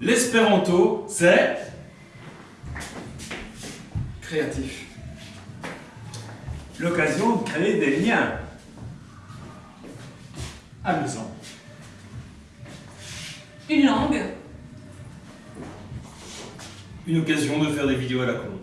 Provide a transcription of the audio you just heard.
L'espéranto, c'est créatif. L'occasion de créer des liens. Amusant. Une langue. Une occasion de faire des vidéos à la con.